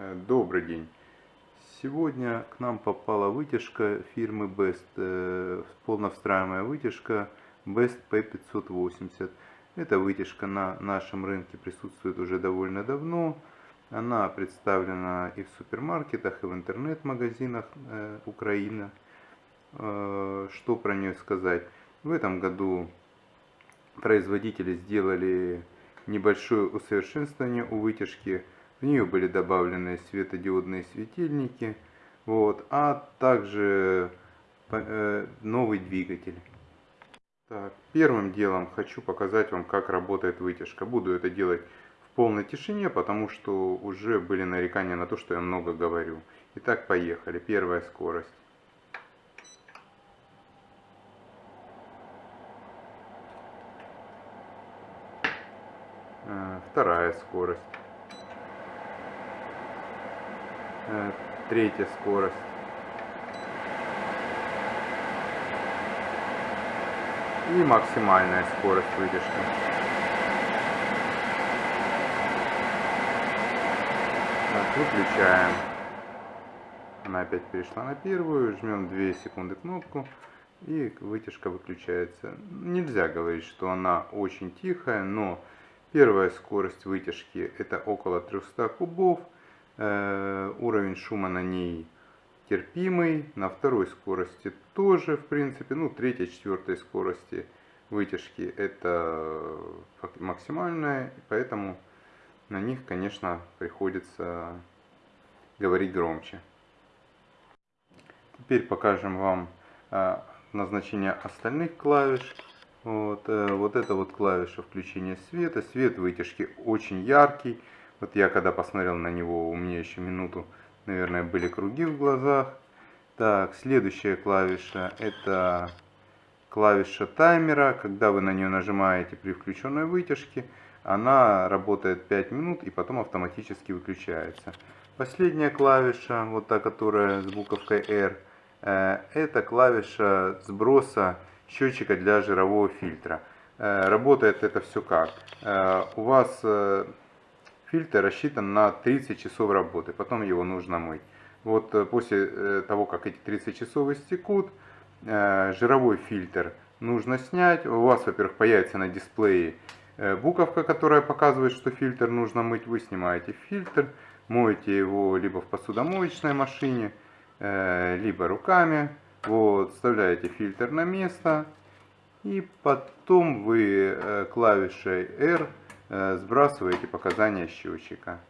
Э, Добрый день. Сегодня к нам попала вытяжка фирмы Best, э, полновстраиваемая вытяжка Best P580. Эта вытяжка на нашем рынке присутствует уже довольно давно. Она представлена и в супермаркетах, и в интернет-магазинах э, Украины. Что про нее сказать? В этом году производители сделали небольшое усовершенствование у вытяжки. В нее были добавлены светодиодные светильники, вот, а также э, новый двигатель. Так, первым делом хочу показать вам, как работает вытяжка. Буду это делать в полной тишине, потому что уже были нарекания на то, что я много говорю. Итак, поехали. Первая скорость. Э, Вторая скорость. Третья скорость. И максимальная скорость вытяжки. Так, выключаем. Она опять перешла на первую. Жмем 2 секунды кнопку. И вытяжка выключается. Нельзя говорить, что она очень тихая, но первая скорость вытяжки это около 300 кубов. Э, уровень шума на ней терпимый. На второй скорости тоже, в принципе, ну, третьей, четвертой скорости вытяжки это максимальная, поэтому на них, конечно, приходится говорить громче. Теперь покажем вам э, назначение остальных клавиш. Вот, э, вот это вот клавиша включения света. Свет вытяжки очень яркий. Вот я когда посмотрел на него, у меня еще минуту, наверное, были круги в глазах. Так, следующая клавиша это клавиша таймера. Когда вы на нее нажимаете при включенной вытяжке, она работает 5 минут и потом автоматически выключается. Последняя клавиша, вот та, которая с буковкой R, э, это клавиша сброса счетчика для жирового фильтра. Э, работает это все как? Э, у вас фильтр рассчитан на 30 часов работы, потом его нужно мыть. Вот э, после э, того, как эти 30 часов истекут, э, жировой фильтр нужно снять. У вас, во-первых, появится на дисплее буковка, которая показывает, что фильтр нужно мыть. Вы снимаете фильтр, моете его либо в посудомоечной машине, либо руками. Вот, вставляете фильтр на место. И потом вы клавишей R сбрасываете показания счетчика.